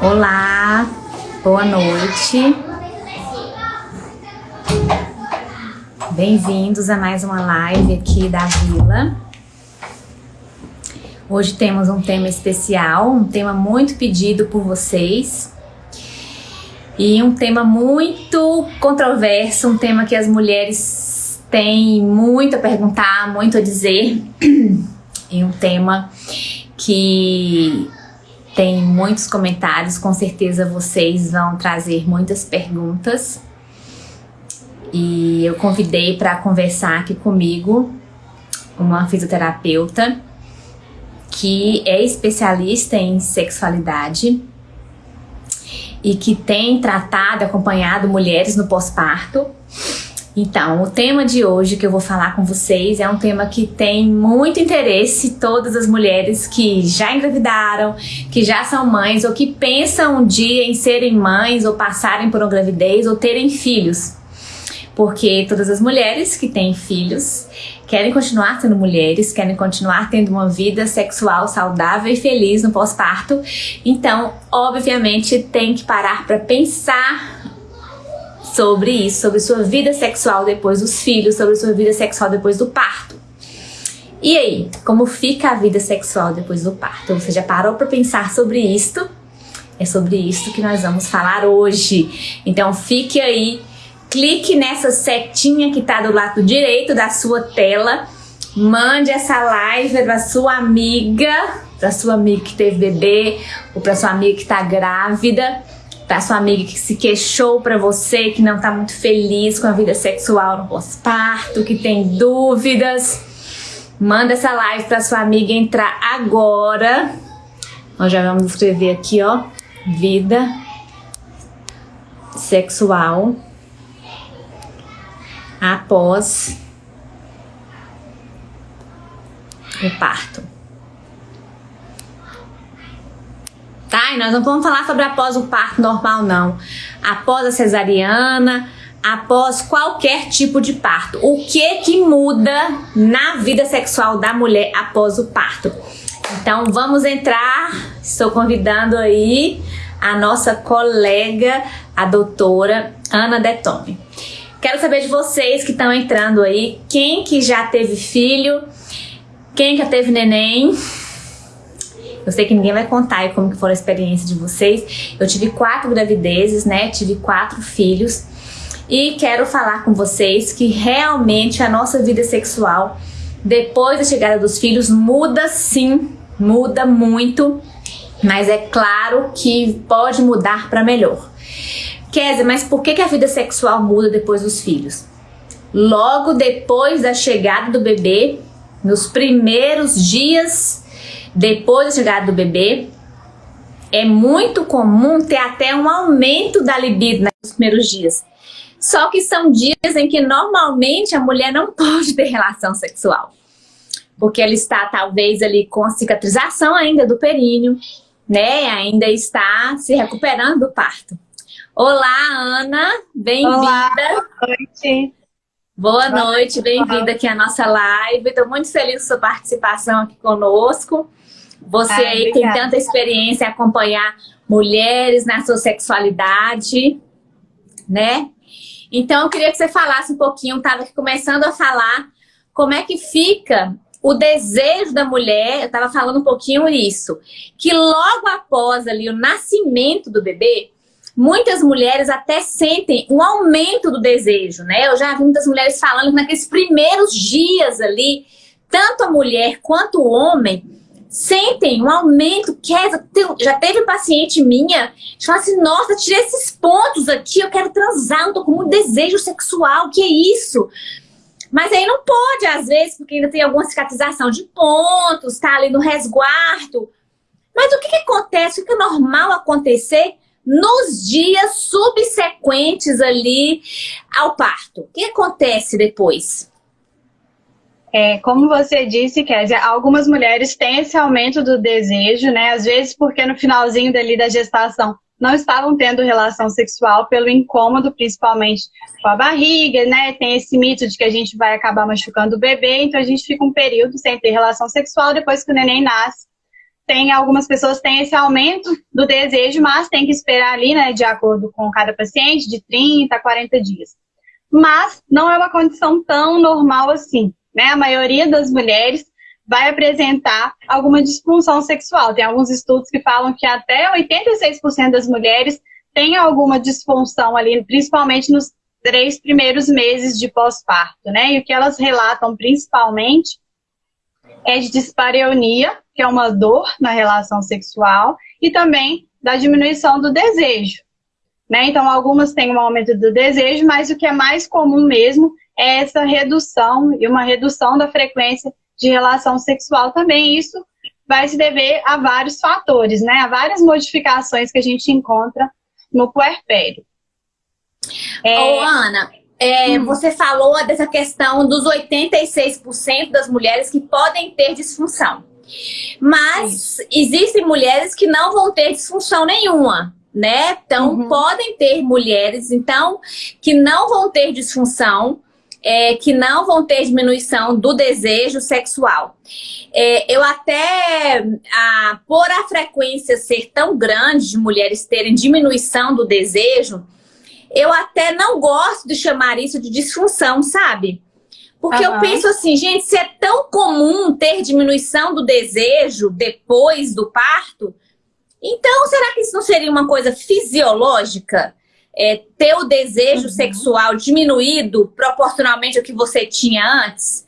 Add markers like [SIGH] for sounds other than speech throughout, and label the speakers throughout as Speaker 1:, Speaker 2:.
Speaker 1: Olá, boa noite. Bem-vindos a mais uma live aqui da Vila. Hoje temos um tema especial, um tema muito pedido por vocês. E um tema muito controverso, um tema que as mulheres têm muito a perguntar, muito a dizer. [CLEARS THROAT] E um tema que tem muitos comentários, com certeza vocês vão trazer muitas perguntas. E eu convidei para conversar aqui comigo uma fisioterapeuta que é especialista em sexualidade e que tem tratado, acompanhado mulheres no pós-parto então, o tema de hoje que eu vou falar com vocês é um tema que tem muito interesse todas as mulheres que já engravidaram, que já são mães ou que pensam um dia em serem mães ou passarem por uma gravidez ou terem filhos. Porque todas as mulheres que têm filhos querem continuar sendo mulheres, querem continuar tendo uma vida sexual saudável e feliz no pós-parto. Então, obviamente, tem que parar para pensar sobre isso, sobre sua vida sexual depois dos filhos, sobre sua vida sexual depois do parto. E aí, como fica a vida sexual depois do parto? Você já parou para pensar sobre isto? É sobre isso que nós vamos falar hoje. Então fique aí, clique nessa setinha que está do lado direito da sua tela, mande essa live para sua amiga, para sua amiga que teve bebê, ou para sua amiga que está grávida para sua amiga que se queixou para você, que não está muito feliz com a vida sexual no pós-parto, que tem dúvidas. Manda essa live para sua amiga entrar agora. Nós já vamos escrever aqui, ó, vida sexual após o parto. Tá? E nós não vamos falar sobre após o parto normal, não. Após a cesariana, após qualquer tipo de parto. O que que muda na vida sexual da mulher após o parto? Então vamos entrar, estou convidando aí a nossa colega, a doutora Ana Detome. Quero saber de vocês que estão entrando aí, quem que já teve filho, quem já teve neném, eu sei que ninguém vai contar aí como que foi a experiência de vocês. Eu tive quatro gravidezes, né? Tive quatro filhos. E quero falar com vocês que realmente a nossa vida sexual, depois da chegada dos filhos, muda sim, muda muito. Mas é claro que pode mudar para melhor. Kézia, mas por que, que a vida sexual muda depois dos filhos? Logo depois da chegada do bebê, nos primeiros dias depois da chegada do bebê, é muito comum ter até um aumento da libido nos primeiros dias. Só que são dias em que normalmente a mulher não [LAUGHS] pode ter relação sexual. Porque ela está talvez ali com a cicatrização ainda do períneo, né? Ainda está se recuperando do parto. Olá, Ana, bem-vinda.
Speaker 2: Boa noite.
Speaker 1: Boa noite, bem-vinda aqui à nossa live. Estou muito feliz com sua participação aqui conosco. Você ah, aí tem tanta experiência em acompanhar mulheres na sua sexualidade, né? Então, eu queria que você falasse um pouquinho, estava começando a falar como é que fica o desejo da mulher, eu estava falando um pouquinho isso, que logo após ali o nascimento do bebê, muitas mulheres até sentem um aumento do desejo, né? Eu já vi muitas mulheres falando que naqueles primeiros dias ali, tanto a mulher quanto o homem sentem um aumento, que é, já teve paciente minha, que fala assim, nossa, tirei esses pontos aqui, eu quero transar, não tô com muito desejo sexual, que é isso? Mas aí não pode, às vezes, porque ainda tem alguma cicatrização de pontos, tá ali no resguardo. Mas o que, que acontece, o que é normal acontecer nos dias subsequentes ali ao parto? O que acontece depois?
Speaker 2: É, como você disse, Kézia, algumas mulheres têm esse aumento do desejo, né? Às vezes porque no finalzinho dali da gestação não estavam tendo relação sexual pelo incômodo, principalmente com a barriga, né? Tem esse mito de que a gente vai acabar machucando o bebê, então a gente fica um período sem ter relação sexual depois que o neném nasce. tem algumas pessoas têm esse aumento do desejo, mas tem que esperar ali, né, de acordo com cada paciente, de 30 a 40 dias. Mas não é uma condição tão normal assim, né? A maioria das mulheres vai apresentar alguma disfunção sexual. Tem alguns estudos que falam que até 86% das mulheres têm alguma disfunção ali, principalmente nos três primeiros meses de pós-parto, né? E o que elas relatam principalmente é de dispareunia, que é uma dor na relação sexual, e também da diminuição do desejo. Né? Então, algumas têm um aumento do desejo, mas o que é mais comum mesmo é essa redução e uma redução da frequência de relação sexual também. Isso vai se dever a vários fatores, né? A várias modificações que a gente encontra no puerpério.
Speaker 1: É... Ô, Ana, é, hum. você falou dessa questão dos 86% das mulheres que podem ter disfunção. Mas Sim. existem mulheres que não vão ter disfunção nenhuma, né? Então, uhum. podem ter mulheres, então, que não vão ter disfunção, é, que não vão ter diminuição do desejo sexual. É, eu até, a, por a frequência ser tão grande de mulheres terem diminuição do desejo, eu até não gosto de chamar isso de disfunção, sabe? Porque uhum. eu penso assim, gente, se é tão comum ter diminuição do desejo depois do parto, então será que isso não seria uma coisa fisiológica? É, ter o desejo uhum. sexual diminuído proporcionalmente ao que você tinha antes?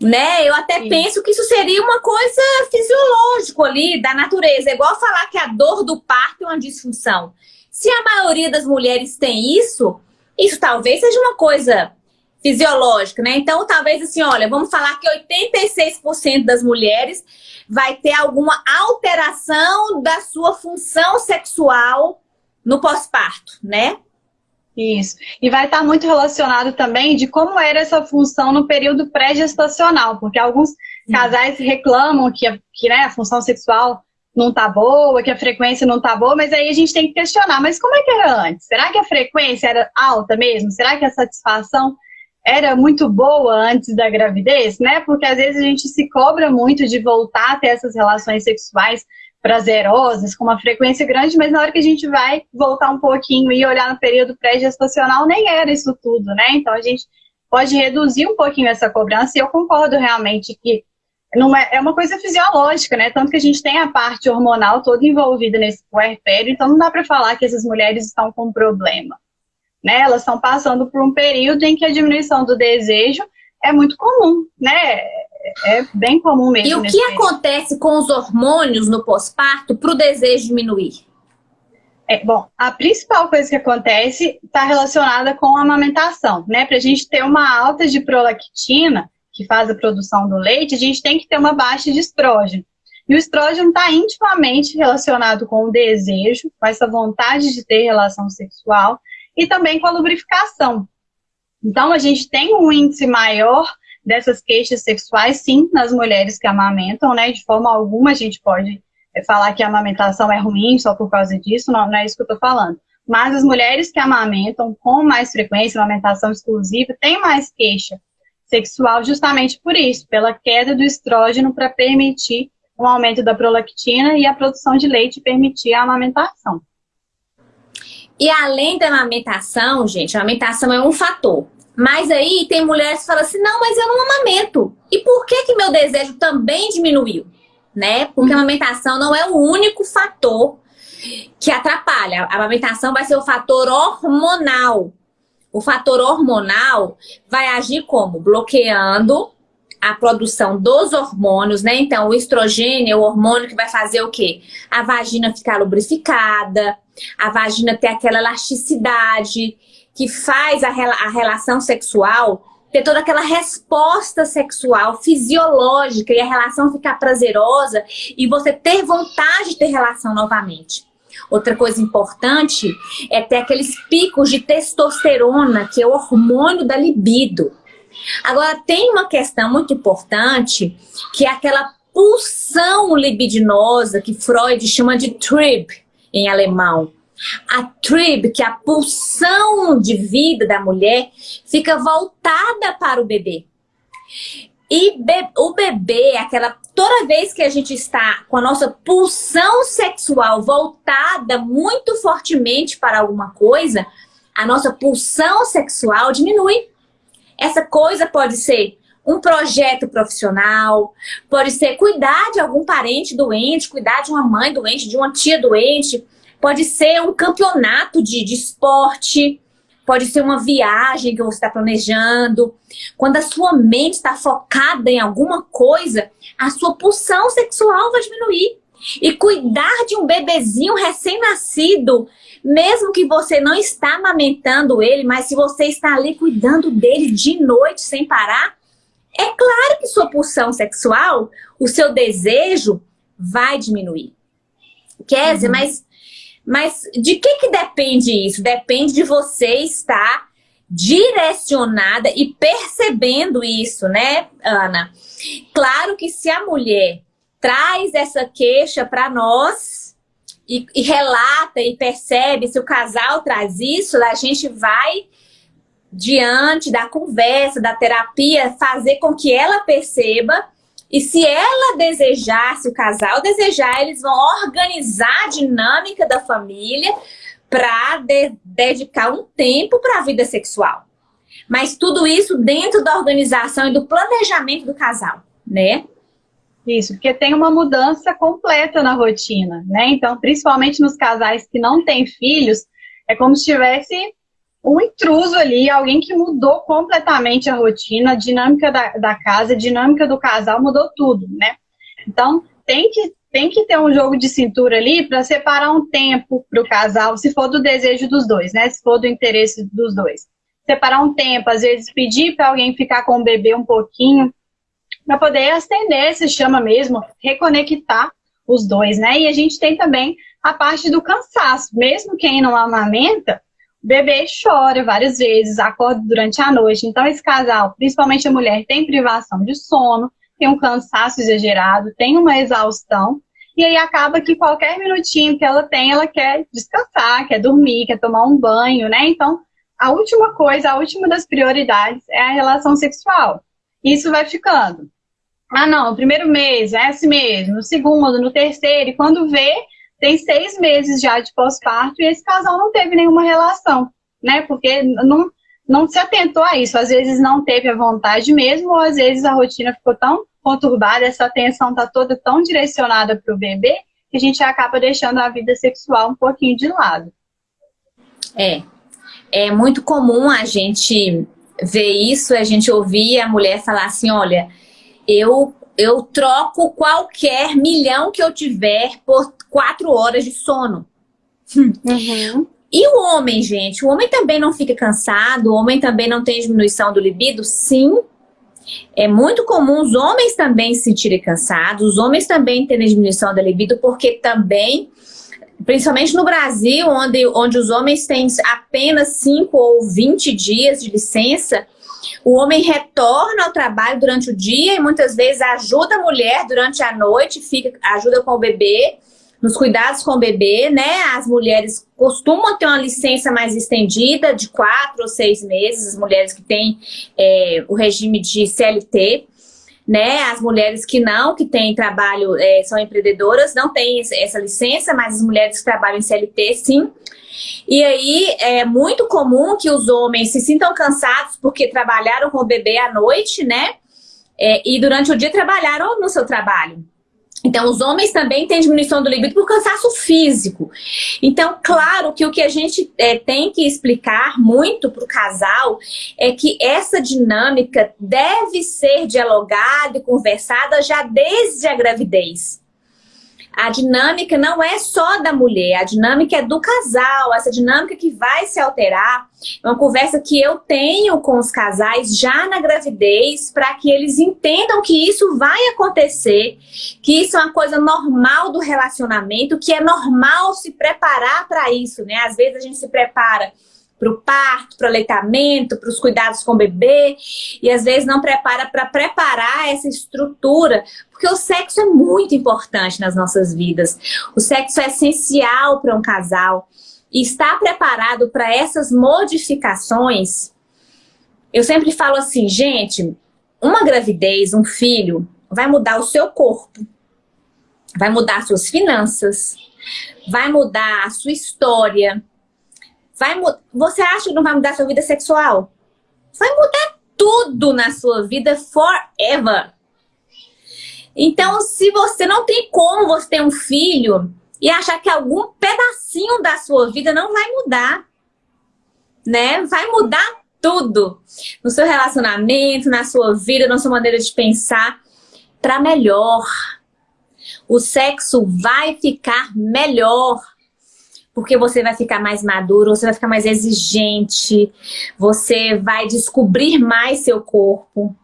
Speaker 1: Né? Eu até Sim. penso que isso seria uma coisa fisiológica ali, da natureza. É igual falar que a dor do parto é uma disfunção. Se a maioria das mulheres tem isso, isso talvez seja uma coisa fisiológica, né? Então, talvez assim, olha, vamos falar que 86% das mulheres vai ter alguma alteração da sua função sexual no pós-parto, né?
Speaker 2: Isso. E vai estar muito relacionado também de como era essa função no período pré-gestacional, porque alguns casais reclamam que, que né, a função sexual não tá boa, que a frequência não tá boa, mas aí a gente tem que questionar, mas como é que era antes? Será que a frequência era alta mesmo? Será que a satisfação era muito boa antes da gravidez, né? Porque às vezes a gente se cobra muito de voltar a ter essas relações sexuais prazerosas, com uma frequência grande, mas na hora que a gente vai voltar um pouquinho e olhar no período pré-gestacional, nem era isso tudo, né? Então a gente pode reduzir um pouquinho essa cobrança, e eu concordo realmente que é, é uma coisa fisiológica, né? Tanto que a gente tem a parte hormonal toda envolvida nesse puerpério, então não dá para falar que essas mulheres estão com problema né? Elas estão passando por um período em que a diminuição do desejo é muito comum, né? É bem comum mesmo.
Speaker 1: E o que período. acontece com os hormônios no pós-parto para o desejo diminuir?
Speaker 2: É, bom, a principal coisa que acontece está relacionada com a amamentação, né? Para a gente ter uma alta de prolactina, que faz a produção do leite, a gente tem que ter uma baixa de estrógeno. E o estrógeno está intimamente relacionado com o desejo, com essa vontade de ter relação sexual, e também com a lubrificação. Então, a gente tem um índice maior dessas queixas sexuais, sim, nas mulheres que amamentam, né? De forma alguma a gente pode é, falar que a amamentação é ruim só por causa disso, não, não é isso que eu estou falando. Mas as mulheres que amamentam com mais frequência, amamentação exclusiva, têm mais queixa sexual justamente por isso, pela queda do estrógeno para permitir um aumento da prolactina e a produção de leite permitir a amamentação.
Speaker 1: E além da amamentação, gente, a amamentação é um fator. Mas aí tem mulheres que falam assim, não, mas eu não amamento. E por que que meu desejo também diminuiu? Né? Porque a uhum. amamentação não é o único fator que atrapalha. A amamentação vai ser o fator hormonal. O fator hormonal vai agir como? Bloqueando a produção dos hormônios, né? Então, o estrogênio é o hormônio que vai fazer o quê? A vagina ficar lubrificada, a vagina ter aquela elasticidade que faz a, a relação sexual ter toda aquela resposta sexual fisiológica e a relação ficar prazerosa e você ter vontade de ter relação novamente. Outra coisa importante é ter aqueles picos de testosterona, que é o hormônio da libido. Agora, tem uma questão muito importante, que é aquela pulsão libidinosa que Freud chama de Trib, em alemão. A Trib, que é a pulsão de vida da mulher, fica voltada para o bebê. E be o bebê, aquela toda vez que a gente está com a nossa pulsão sexual voltada muito fortemente para alguma coisa, a nossa pulsão sexual diminui. Essa coisa pode ser um projeto profissional, pode ser cuidar de algum parente doente, cuidar de uma mãe doente, de uma tia doente, pode ser um campeonato de, de esporte, pode ser uma viagem que você está planejando. Quando a sua mente está focada em alguma coisa, a sua pulsão sexual vai diminuir. E cuidar de um bebezinho recém-nascido, mesmo que você não está amamentando ele, mas se você está ali cuidando dele de noite sem parar, é claro que sua pulsão sexual, o seu desejo vai diminuir. Kézia, uhum. mas, mas de que, que depende isso? Depende de você estar direcionada e percebendo isso, né, Ana? Claro que se a mulher traz essa queixa para nós e, e, relata e percebe se o casal traz isso, a gente vai diante da conversa, da terapia, fazer com que ela perceba e se ela desejar, se o casal desejar, eles vão organizar a dinâmica da família para de dedicar um tempo para a vida sexual. Mas tudo isso dentro da organização e do planejamento do casal, né?
Speaker 2: Isso, porque tem uma mudança completa na rotina, né? Então, principalmente nos casais que não têm filhos, é como se tivesse um intruso ali, alguém que mudou completamente a rotina, a dinâmica da, da casa, a dinâmica do casal, mudou tudo, né? Então, tem que, tem que ter um jogo de cintura ali para separar um tempo para o casal, se for do desejo dos dois, né? Se for do interesse dos dois. Separar um tempo, às vezes pedir para alguém ficar com o bebê um pouquinho, para poder acender, se chama mesmo, reconectar os dois, né? E a gente tem também a parte do cansaço. Mesmo quem não amamenta, o bebê chora várias vezes, acorda durante a noite. Então, esse casal, principalmente a mulher, tem privação de sono, tem um cansaço exagerado, tem uma exaustão. E aí acaba que qualquer minutinho que ela tem, ela quer descansar, quer dormir, quer tomar um banho, né? Então, a última coisa, a última das prioridades é a relação sexual. Isso vai ficando. Ah, não, primeiro mês, é esse mesmo, no segundo, no terceiro, e quando vê, tem seis meses já de pós-parto e esse casal não teve nenhuma relação, né? Porque não, não se atentou a isso. Às vezes não teve a vontade mesmo, ou às vezes a rotina ficou tão conturbada, essa atenção está toda tão direcionada para o bebê, que a gente acaba deixando a vida sexual um pouquinho de lado.
Speaker 1: É, é muito comum a gente ver isso, a gente ouvir a mulher falar assim, olha, eu, eu troco qualquer milhão que eu tiver por quatro horas de sono. Uhum. E o homem, gente? O homem também não fica cansado? O homem também não tem diminuição do libido? Sim. É muito comum os homens também se sentirem cansados, os homens também terem diminuição da libido, porque também, principalmente no Brasil, onde, onde os homens têm apenas 5 ou 20 dias de licença, o homem retorna ao trabalho durante o dia e muitas vezes ajuda a mulher durante a noite, fica, ajuda com o bebê, nos cuidados com o bebê, né? As mulheres costumam ter uma licença mais estendida, de quatro ou seis meses, as mulheres que têm é, o regime de CLT, né? As mulheres que não, que têm trabalho, é, são empreendedoras, não têm essa licença, mas as mulheres que trabalham em CLT, sim. E aí é muito comum que os homens se sintam cansados porque trabalharam com o bebê à noite, né? É, e durante o dia trabalharam no seu trabalho. Então, os homens também têm diminuição do libido por cansaço físico. Então, claro que o que a gente é, tem que explicar muito para o casal é que essa dinâmica deve ser dialogada e conversada já desde a gravidez a dinâmica não é só da mulher, a dinâmica é do casal, essa dinâmica que vai se alterar. É uma conversa que eu tenho com os casais já na gravidez, para que eles entendam que isso vai acontecer, que isso é uma coisa normal do relacionamento, que é normal se preparar para isso, né? Às vezes a gente se prepara para o parto, para o aleitamento, para os cuidados com o bebê, e às vezes não prepara para preparar essa estrutura, porque o sexo é muito importante nas nossas vidas. O sexo é essencial para um casal. E estar preparado para essas modificações, eu sempre falo assim, gente, uma gravidez, um filho, vai mudar o seu corpo, vai mudar suas finanças, vai mudar a sua história. Vai Você acha que não vai mudar sua vida sexual? Vai mudar tudo na sua vida forever. Então, se você não tem como você ter um filho e achar que algum pedacinho da sua vida não vai mudar, né? Vai mudar tudo no seu relacionamento, na sua vida, na sua maneira de pensar para melhor. O sexo vai ficar melhor porque você vai ficar mais maduro, você vai ficar mais exigente, você vai descobrir mais seu corpo.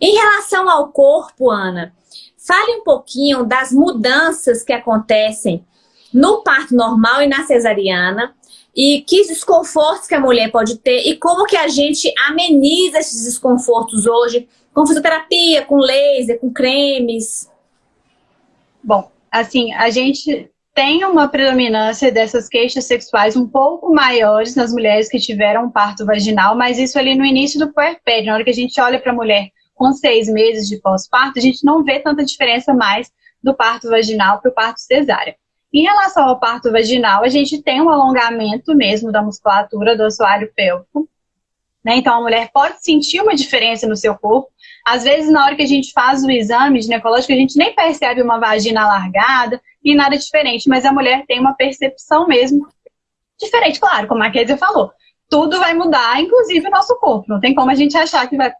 Speaker 1: Em relação ao corpo, Ana, fale um pouquinho das mudanças que acontecem no parto normal e na cesariana e que desconfortos que a mulher pode ter e como que a gente ameniza esses desconfortos hoje com fisioterapia, com laser, com cremes.
Speaker 2: Bom, assim, a gente tem uma predominância dessas queixas sexuais um pouco maiores nas mulheres que tiveram parto vaginal, mas isso ali no início do puerpério, na hora que a gente olha para a mulher com seis meses de pós-parto, a gente não vê tanta diferença mais do parto vaginal para o parto cesárea. Em relação ao parto vaginal, a gente tem um alongamento mesmo da musculatura do assoalho pélvico. Né? Então, a mulher pode sentir uma diferença no seu corpo. Às vezes, na hora que a gente faz o exame ginecológico, a gente nem percebe uma vagina alargada, e nada diferente, mas a mulher tem uma percepção mesmo diferente, claro, como a Kézia falou. Tudo vai mudar, inclusive o nosso corpo. Não tem como a gente achar que vai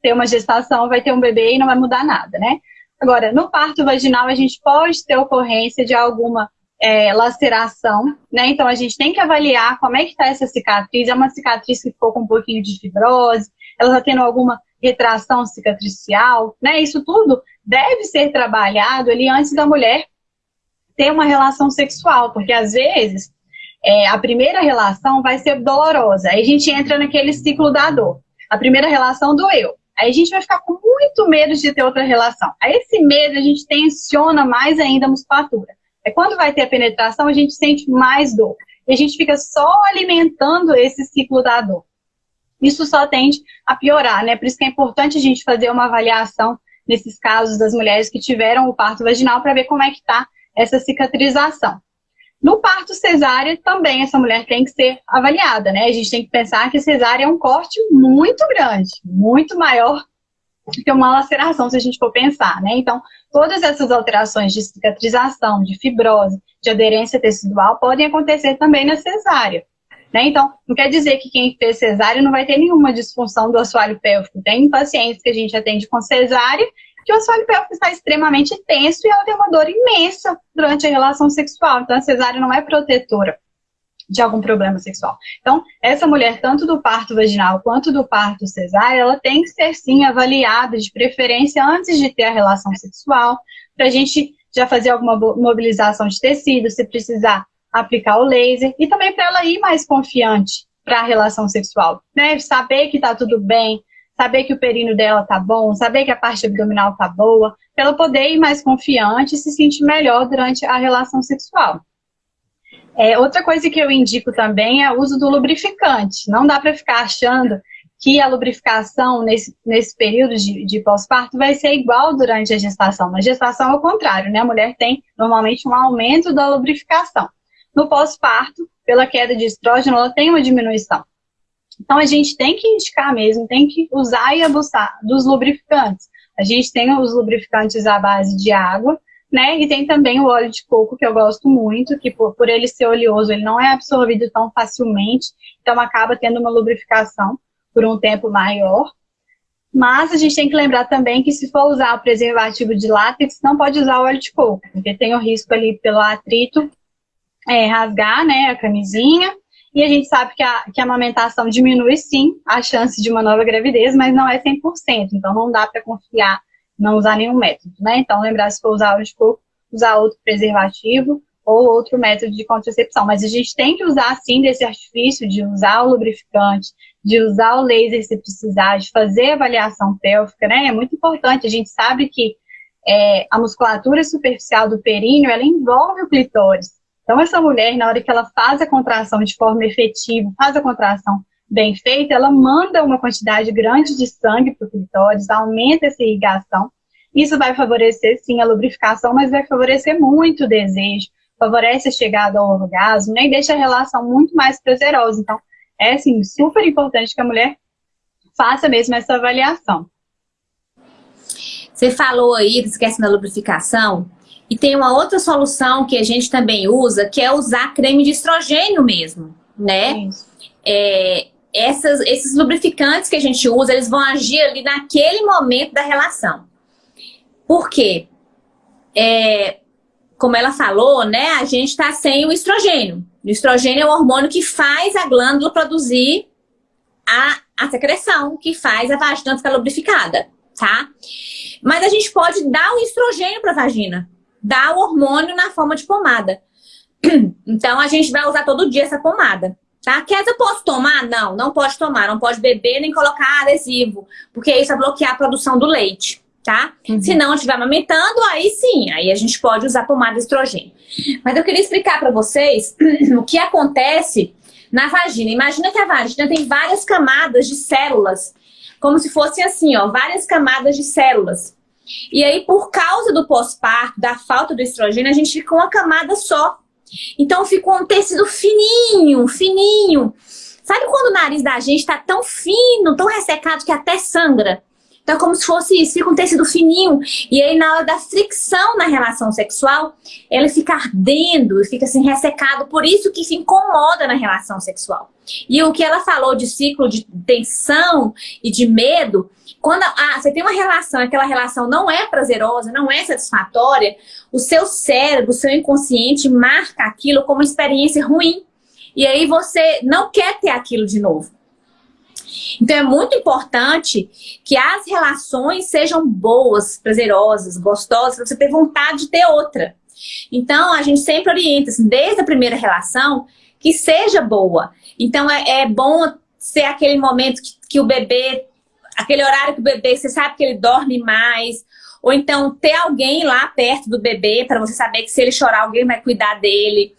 Speaker 2: ter uma gestação, vai ter um bebê e não vai mudar nada, né? Agora, no parto vaginal, a gente pode ter ocorrência de alguma é, laceração, né? Então, a gente tem que avaliar como é que está essa cicatriz. É uma cicatriz que ficou com um pouquinho de fibrose, ela está tendo alguma retração cicatricial, né? Isso tudo deve ser trabalhado ali antes da mulher ter uma relação sexual, porque às vezes é, a primeira relação vai ser dolorosa. Aí a gente entra naquele ciclo da dor. A primeira relação doeu. Aí a gente vai ficar com muito medo de ter outra relação. Aí esse medo a gente tensiona mais ainda a musculatura. É quando vai ter a penetração, a gente sente mais dor. E a gente fica só alimentando esse ciclo da dor. Isso só tende a piorar, né? Por isso que é importante a gente fazer uma avaliação nesses casos das mulheres que tiveram o parto vaginal para ver como é que está essa cicatrização. No parto cesárea, também essa mulher tem que ser avaliada, né? A gente tem que pensar que cesárea é um corte muito grande, muito maior que uma laceração, se a gente for pensar, né? Então, todas essas alterações de cicatrização, de fibrose, de aderência tecidual podem acontecer também na cesárea. Né? Então, não quer dizer que quem fez cesárea não vai ter nenhuma disfunção do assoalho pélvico. Tem pacientes que a gente atende com cesárea que o assoalho pélvico está extremamente tenso e ela tem uma dor imensa durante a relação sexual. Então, a cesárea não é protetora de algum problema sexual. Então, essa mulher, tanto do parto vaginal quanto do parto cesárea, ela tem que ser, sim, avaliada, de preferência, antes de ter a relação sexual, para a gente já fazer alguma mobilização de tecido, se precisar aplicar o laser, e também para ela ir mais confiante para a relação sexual, né? Saber que está tudo bem, saber que o períneo dela tá bom, saber que a parte abdominal tá boa, para ela poder ir mais confiante e se sentir melhor durante a relação sexual. É, outra coisa que eu indico também é o uso do lubrificante. Não dá para ficar achando que a lubrificação nesse, nesse período de, de pós-parto vai ser igual durante a gestação. Na gestação é o contrário, né? A mulher tem normalmente um aumento da lubrificação. No pós-parto, pela queda de estrógeno, ela tem uma diminuição. Então, a gente tem que indicar mesmo, tem que usar e abusar dos lubrificantes. A gente tem os lubrificantes à base de água, né? E tem também o óleo de coco, que eu gosto muito, que por, por ele ser oleoso, ele não é absorvido tão facilmente, então acaba tendo uma lubrificação por um tempo maior. Mas a gente tem que lembrar também que se for usar o preservativo de látex, não pode usar óleo de coco, porque tem o risco ali pelo atrito é, rasgar né, a camisinha e a gente sabe que a, que a amamentação diminui sim a chance de uma nova gravidez, mas não é 100%. Então não dá para confiar, não usar nenhum método, né? Então lembrar se for usar óleo de coco, usar outro preservativo ou outro método de contracepção. Mas a gente tem que usar sim desse artifício de usar o lubrificante, de usar o laser se precisar, de fazer avaliação pélvica, né? É muito importante. A gente sabe que é, a musculatura superficial do períneo, ela envolve o clitóris. Então, essa mulher, na hora que ela faz a contração de forma efetiva, faz a contração bem feita, ela manda uma quantidade grande de sangue para o clitóris, aumenta essa irrigação. Isso vai favorecer, sim, a lubrificação, mas vai favorecer muito o desejo, favorece a chegada ao orgasmo, né, e deixa a relação muito mais prazerosa. Então, é, assim, super importante que a mulher faça mesmo essa avaliação.
Speaker 1: Você falou aí, esquece da lubrificação, e tem uma outra solução que a gente também usa, que é usar creme de estrogênio mesmo, né? É, essas, esses lubrificantes que a gente usa, eles vão agir ali naquele momento da relação. Por quê? É, como ela falou, né, a gente está sem o estrogênio. O estrogênio é o hormônio que faz a glândula produzir a, a secreção, que faz a vagina ficar lubrificada, tá? Mas a gente pode dar o estrogênio para a vagina, dar o hormônio na forma de pomada. [CLEARS THROAT] Então a gente vai usar todo dia essa pomada. Tá? Quer eu posso tomar? Não, não pode tomar. Não pode beber nem colocar adesivo, porque isso vai bloquear a produção do leite, tá? Uhum. Se não estiver amamentando, aí sim, aí a gente pode usar pomada de estrogênio. Mas eu queria explicar para vocês [CLEARS THROAT] o que acontece na vagina. Imagina que a vagina tem várias camadas de células, como se fossem assim, ó, várias camadas de células. E aí, por causa do pós-parto, da falta do estrogênio, a gente fica uma camada só. Então ficou um tecido fininho, fininho. Sabe quando o nariz da gente tá tão fino, tão ressecado que até sangra? Então é como se fosse isso, fica um tecido fininho. E aí na hora da fricção na relação sexual, ele fica ardendo, fica assim ressecado. Por isso que se incomoda na relação sexual. E o que ela falou de ciclo de tensão e de medo, quando a, você tem uma relação, aquela relação não é prazerosa, não é satisfatória, o seu cérebro, o seu inconsciente marca aquilo como uma experiência ruim. E aí você não quer ter aquilo de novo. Então é muito importante que as relações sejam boas, prazerosas, gostosas, para você ter vontade de ter outra. Então a gente sempre orienta, assim, desde a primeira relação, que seja boa. Então é, é bom ser aquele momento que, que o bebê aquele horário que o bebê, você sabe que ele dorme mais, ou então ter alguém lá perto do bebê para você saber que se ele chorar, alguém vai cuidar dele,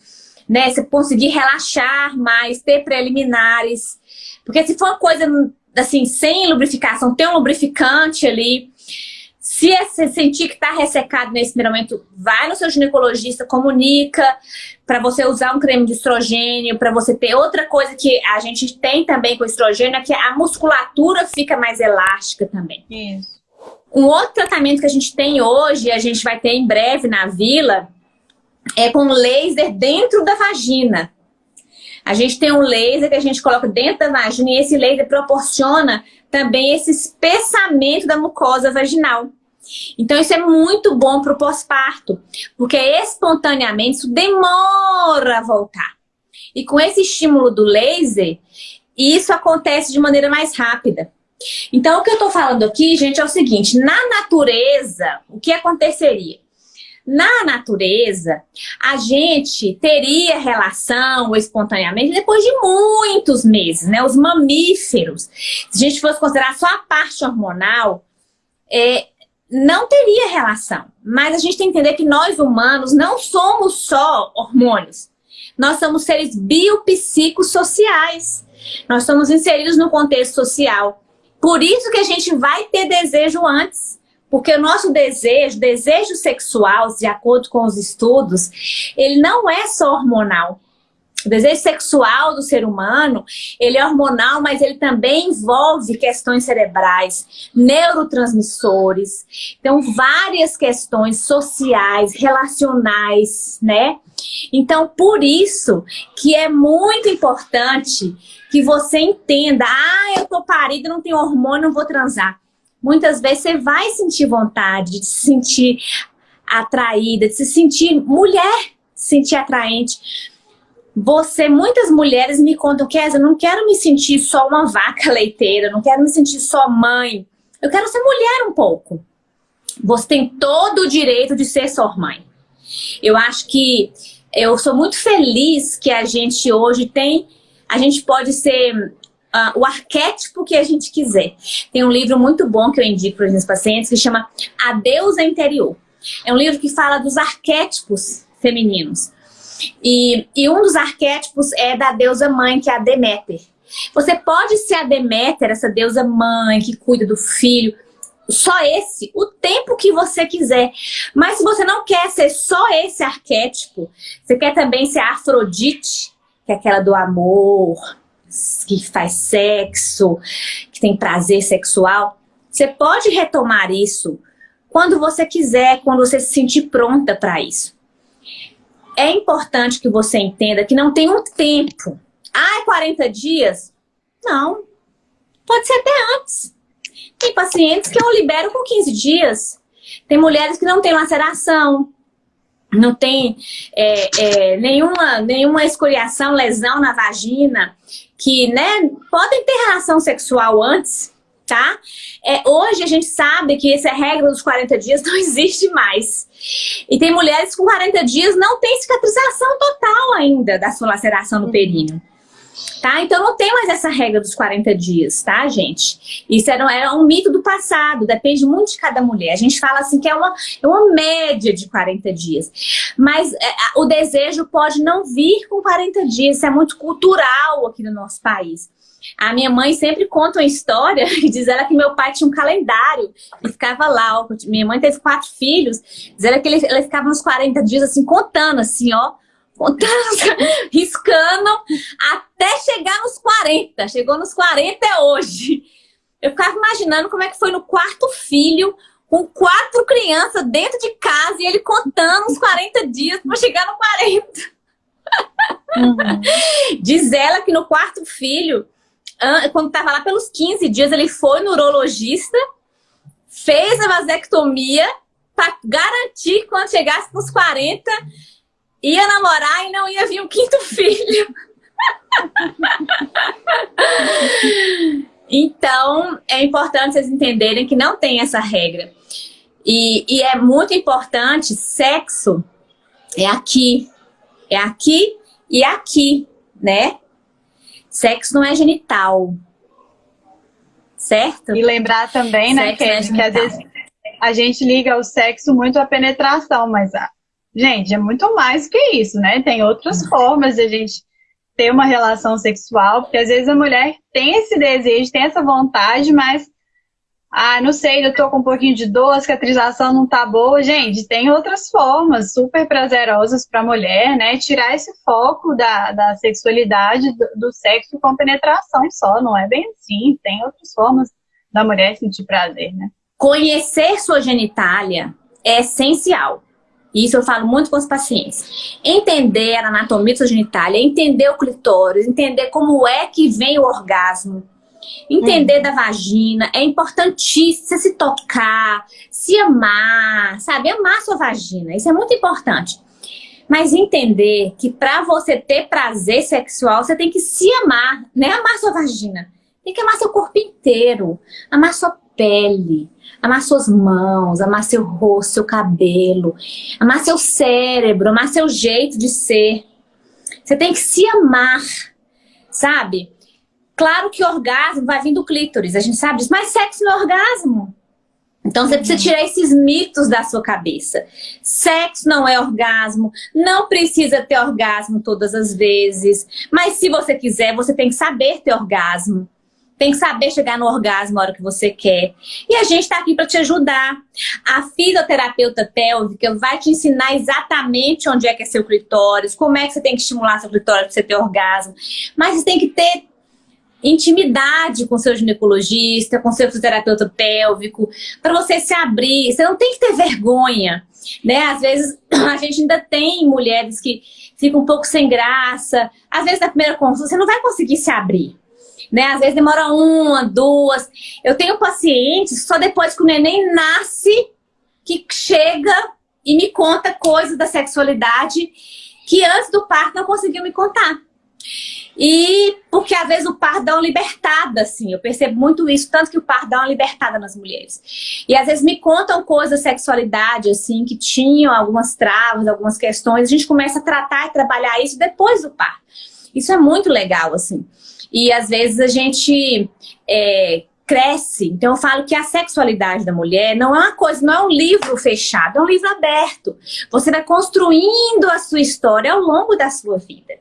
Speaker 1: né? Você conseguir relaxar mais, ter preliminares. Porque se for uma coisa assim, sem lubrificação, tem um lubrificante ali. Se você sentir que está ressecado nesse primeiro momento, vai no seu ginecologista, comunica para você usar um creme de estrogênio, para você ter outra coisa que a gente tem também com estrogênio, é que a musculatura fica mais elástica também. Isso. Um outro tratamento que a gente tem hoje, a gente vai ter em breve na vila, é com laser dentro da vagina. A gente tem um laser que a gente coloca dentro da vagina e esse laser proporciona também esse espessamento da mucosa vaginal. Então isso é muito bom para o pós-parto, porque espontaneamente isso demora a voltar. E com esse estímulo do laser, isso acontece de maneira mais rápida. Então, o que eu estou falando aqui, gente, é o seguinte. Na natureza, o que aconteceria? Na natureza, a gente teria relação espontaneamente depois de muitos meses, né? Os mamíferos, se a gente fosse considerar só a parte hormonal, é, não teria relação. Mas a gente tem que entender que nós humanos não somos só hormônios. Nós somos seres biopsicossociais. Nós somos inseridos no contexto social. Por isso que a gente vai ter desejo antes. Porque o nosso desejo, desejo sexual, de acordo com os estudos, ele não é só hormonal. O desejo sexual do ser humano, ele é hormonal, mas ele também envolve questões cerebrais, neurotransmissores, então várias questões sociais, relacionais, né? Então, por isso que é muito importante que você entenda, ah, eu tô parida, não tenho hormônio, não vou transar. Muitas vezes você vai sentir vontade de se sentir atraída, de se sentir mulher, se sentir atraente. Você, muitas mulheres me contam, Kézia, eu não quero me sentir só uma vaca [LAUGHS] leiteira, não quero me sentir só mãe. Eu quero ser mulher um pouco. Você tem todo o direito de ser só mãe. Eu acho que eu sou muito feliz que a gente hoje tem a gente pode ser uh, o arquétipo que a gente quiser. Tem um livro muito bom que eu indico para os meus pacientes que chama A Deusa Interior. É um livro que fala dos arquétipos femininos. E, e um dos arquétipos é da deusa mãe, que é a Deméter. Você pode ser a Deméter, essa deusa mãe que cuida do filho, só esse, o tempo que você quiser. Mas se você não quer ser só esse arquétipo, você quer também ser Afrodite, que é aquela do amor, que faz sexo, que tem prazer sexual, você pode retomar isso quando você quiser, quando você se sentir pronta para isso. É importante que você entenda que não tem um tempo. Ah, 40 dias? Não. Pode ser até antes. Tem pacientes que eu libero com 15 dias. Tem mulheres que não têm laceração, não tem é, é, nenhuma, nenhuma escoriação, lesão na vagina, que né, podem ter relação sexual antes, tá? É, hoje a gente sabe que essa regra dos 40 dias [LAUGHS] não existe mais. E tem mulheres com 40 dias não tem cicatrização total ainda da sua laceração no períneo tá? Então não tem mais essa regra dos 40 dias, tá, gente? Isso era, era um mito do passado, depende muito de cada mulher. A gente fala assim que é uma, é uma média de 40 dias. Mas é, o desejo pode não vir com 40 dias, isso é muito cultural aqui no nosso país. A minha mãe sempre conta uma história [LAUGHS] e diz ela que meu pai tinha um calendário e ficava lá, ó, minha mãe teve quatro filhos, diz ela que ele, ele ficava uns 40 dias assim, contando assim, ó, [LAUGHS] riscando, até chegar nos 40. Chegou nos 40 é hoje. Eu ficava imaginando como é que foi no quarto filho, com quatro crianças dentro de casa, e ele contando os 40 dias para chegar no 40. Uhum. Diz ela que no quarto filho, quando estava lá pelos 15 dias, ele foi no urologista, fez a vasectomia para garantir que quando chegasse nos 40, ia namorar e não ia vir um quinto [LAUGHS] filho. então, é importante vocês entenderem que não tem essa regra. E, e é muito importante, sexo é aqui, é aqui e aqui, né? Sexo não é genital, certo?
Speaker 2: E lembrar também, né, que, é que às vezes a gente liga o sexo muito à penetração, mas Gente, é muito mais que isso, né? Tem outras formas de a gente ter uma relação sexual, porque às vezes a mulher tem esse desejo, tem essa vontade, mas ah, não sei, eu tô com um pouquinho de dor, a cicatrização não tá boa. Gente, tem outras formas super prazerosas para a mulher, né? Tirar esse foco da, da sexualidade, do, do, sexo com penetração só, não é bem assim. Tem outras formas da mulher sentir prazer, né?
Speaker 1: Conhecer sua genitália é essencial. Isso eu falo muito com os pacientes. Entender a anatomia genitália, entender o clitóris, entender como é que vem o orgasmo, entender hum. da vagina, é importantíssimo você se tocar, se amar, sabe? Amar sua vagina, isso é muito importante. Mas entender que para você ter prazer sexual, você tem que se amar, né? Amar sua vagina. Tem que amar seu corpo inteiro, amar sua pele, amar suas mãos, amar seu rosto, seu cabelo, amar seu cérebro, amar seu jeito de ser. Você tem que se amar, sabe? Claro que orgasmo vai vir do clítoris, a gente sabe disso, mas sexo não é orgasmo. Então você precisa tirar esses mitos da sua cabeça. Sexo não é orgasmo, não precisa ter orgasmo todas as vezes. Mas se você quiser, você tem que saber ter orgasmo. Tem que saber chegar no orgasmo na hora que você quer. E a gente está aqui para te ajudar. A fisioterapeuta pélvica vai te ensinar exatamente onde é que é seu clitóris, como é que você tem que estimular seu clitóris para você ter orgasmo. Mas você tem que ter intimidade com seu ginecologista, com seu fisioterapeuta pélvico, para você se abrir. Você não tem que ter vergonha, né? Às vezes [CLEARS THROAT] a gente ainda tem mulheres que ficam um pouco sem graça. Às vezes na primeira consulta você não vai conseguir se abrir né? Às vezes demora uma, duas. Eu tenho pacientes só depois que o neném nasce que chega e me conta coisas da sexualidade que antes do parto não conseguiu me contar. E porque às vezes o parto dá uma libertada, assim, eu percebo muito isso, tanto que o parto dá uma libertada nas mulheres. E às vezes me contam coisas da sexualidade, assim, que tinham algumas travas, algumas questões, a gente começa a tratar e trabalhar isso depois do parto. Isso é muito legal, assim. E às vezes a gente é, cresce. Então eu falo que a sexualidade da mulher não é uma coisa, não é um livro fechado, é um livro aberto. Você vai construindo a sua história ao longo da sua vida.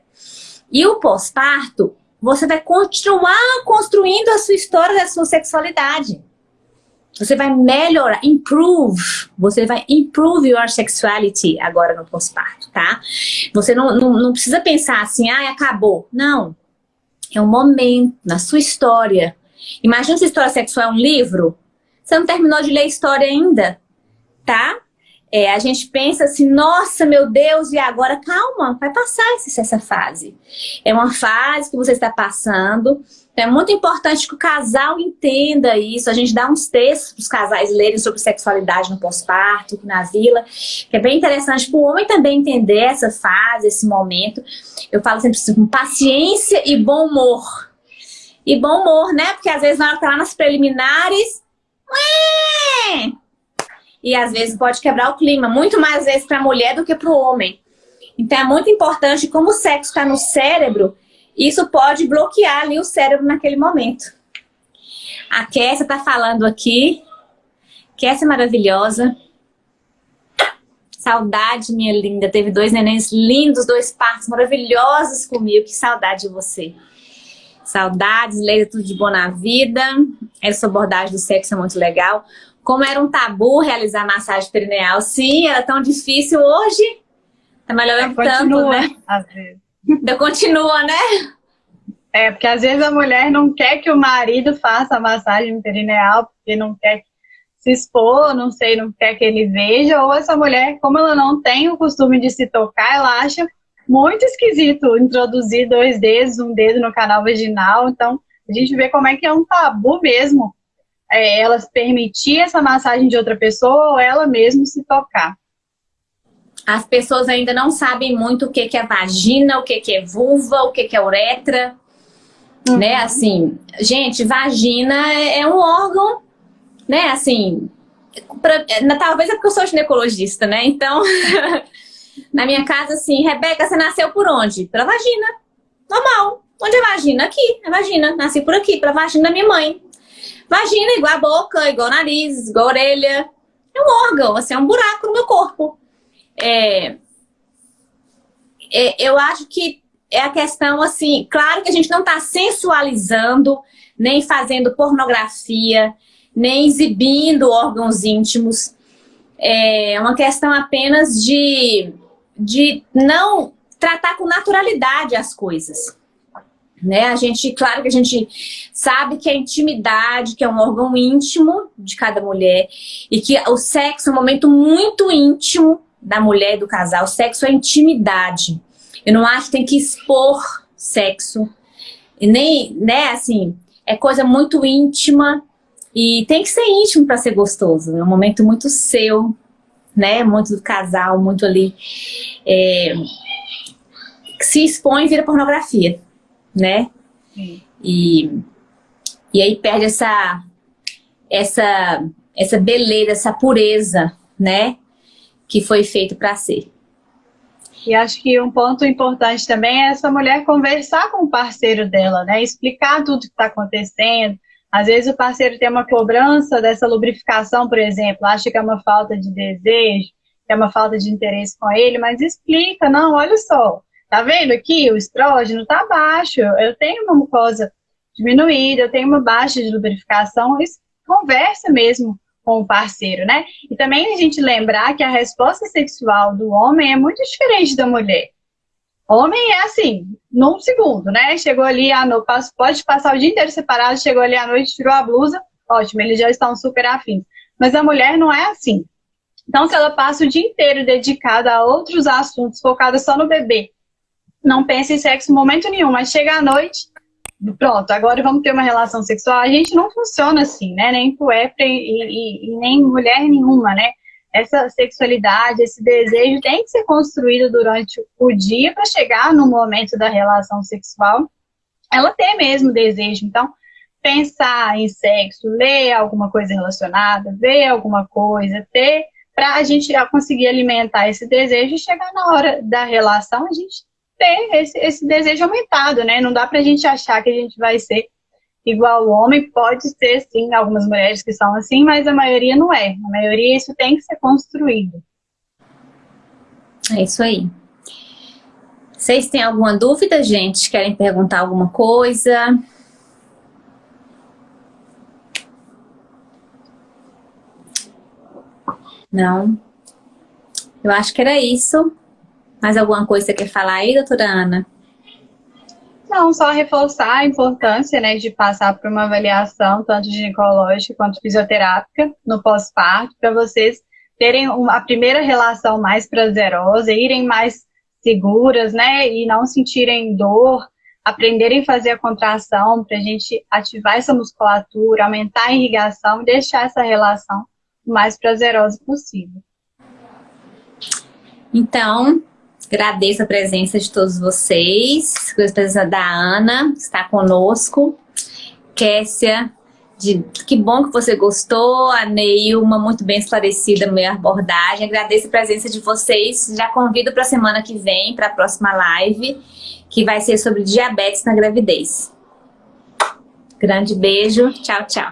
Speaker 1: E o pós-parto você vai continuar construindo a sua história da sua sexualidade. Você vai melhorar, improve, você vai improve your sexuality agora no pós-parto, tá? Você não, não, não precisa pensar assim, ah, acabou. Não. É um momento na sua história. Imagina se a história sexual é um livro. Você não terminou de ler a história ainda, tá? É, a gente pensa assim, nossa, meu Deus, e agora? Calma, vai passar essa fase. É uma fase que você está passando. É muito importante que o casal entenda isso. A gente dá uns textos para os casais lerem sobre sexualidade no pós-parto, na vila, que é bem interessante para o homem também entender essa fase, esse momento. Eu falo sempre assim, com paciência e bom humor. E bom humor, né? Porque às vezes na hora que tá lá nas preliminares, Ué! e às vezes pode quebrar o clima, muito mais vezes para a mulher do que para o homem. Então é muito importante, como o sexo está no cérebro, isso pode bloquear ali o cérebro naquele momento. A Kessia está falando aqui. Kessia é maravilhosa. Saudade, minha linda. Teve dois nenéns lindos, dois partos maravilhosos comigo. Que saudade de você. Saudades, Leila, tudo de bom na vida. Essa abordagem do sexo é muito legal. Como era um tabu realizar massagem perineal, sim, era tão difícil hoje. Tá melhorando é, tanto, né? Às vezes. Ainda continua, né?
Speaker 2: É, porque às vezes a mulher não quer que o marido faça a massagem perineal, porque não quer se expor, não sei, não quer que ele veja, ou essa mulher, como ela não tem o costume de se tocar, ela acha muito esquisito introduzir dois dedos, um dedo no canal vaginal, então a gente vê como é que é um tabu mesmo é, ela permitir essa massagem de outra pessoa ou ela mesmo se tocar.
Speaker 1: As pessoas ainda não sabem muito o que, que é vagina, o que, que é vulva, o que, que é uretra. Uhum. Né, assim, gente, vagina é um órgão, né, assim, pra, talvez é porque eu sou ginecologista, né, então, [LAUGHS] na minha casa, assim, Rebeca, você nasceu por onde? Pela vagina, normal. Onde é vagina? Aqui, é vagina, nasci por aqui, pela vagina da minha mãe. Vagina igual a boca, igual o nariz, igual a orelha. É um órgão, assim, é um buraco no meu corpo. É, é, eu acho que é a questão, assim, claro que a gente não está sensualizando, nem fazendo pornografia, nem exibindo órgãos íntimos. É uma questão apenas de, de não tratar com naturalidade as coisas. Né? A gente, claro que a gente sabe que a intimidade, que é um órgão íntimo de cada mulher, e que o sexo é um momento muito íntimo da mulher e do casal. Sexo é intimidade. Eu não acho que tem que expor sexo. E nem, né, assim, é coisa muito íntima. E tem que ser íntimo para ser gostoso. É um momento muito seu, né? Muito do casal, muito ali. É, se expõe e vira pornografia né? E, e aí perde essa, essa, essa beleza, essa pureza, né? Que foi feito para ser.
Speaker 2: E acho que um ponto importante também é essa mulher conversar com o parceiro dela, né? Explicar tudo que está acontecendo. Às vezes o parceiro tem uma cobrança dessa lubrificação, por exemplo, acha que é uma falta de desejo, que é uma falta de interesse com ele, mas explica, não, olha só, Tá vendo aqui? O estrógeno tá baixo. Eu tenho uma mucosa diminuída, eu tenho uma baixa de lubrificação. Conversa mesmo com o parceiro, né? E também a gente lembrar que a resposta sexual do homem é muito diferente da mulher. Homem é assim, num segundo, né? Chegou ali à noite, pode passar o dia inteiro separado, chegou ali à noite, tirou a blusa, ótimo, eles já estão super afins. Mas a mulher não é assim. Então, se ela passa o dia inteiro dedicada a outros assuntos, focada só no bebê, não pensa em sexo em momento nenhum, mas chega à noite, pronto, agora vamos ter uma relação sexual. A gente não funciona assim, né? Nem puépria e, e, e nem mulher nenhuma, né? Essa sexualidade, esse desejo tem que ser construído durante o dia para chegar no momento da relação sexual, ela ter mesmo desejo. Então, pensar em sexo, ler alguma coisa relacionada, ver alguma coisa, ter para a gente conseguir alimentar esse desejo e chegar na hora da relação, a gente ter esse, esse desejo aumentado, né? Não dá pra gente achar que a gente vai ser igual o homem, pode ser sim, algumas mulheres que são assim, mas a maioria não é. A maioria isso tem que ser construído.
Speaker 1: É isso aí. Vocês têm alguma dúvida, gente? Querem perguntar alguma coisa? Não? Eu acho que era isso. Mais alguma coisa que você quer falar aí, doutora Ana?
Speaker 2: Não, só reforçar a importância né, de passar por uma avaliação, tanto ginecológica quanto fisioterápica, no pós-parto, para vocês terem uma, a primeira relação mais prazerosa, irem mais seguras, né, e não sentirem dor, aprenderem a fazer a contração, para a gente ativar essa musculatura, aumentar a irrigação e deixar essa relação o mais prazerosa possível.
Speaker 1: Então, agradeço a presença de todos vocês, a presença da Ana, que está conosco, Kessia, de, que bom que você gostou, a Neilma, muito bem esclarecida minha abordagem, agradeço a presença de vocês, já convido para a semana que vem, para a próxima live, que vai ser sobre diabetes na gravidez. Grande beijo, tchau, tchau.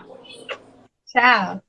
Speaker 2: Tchau.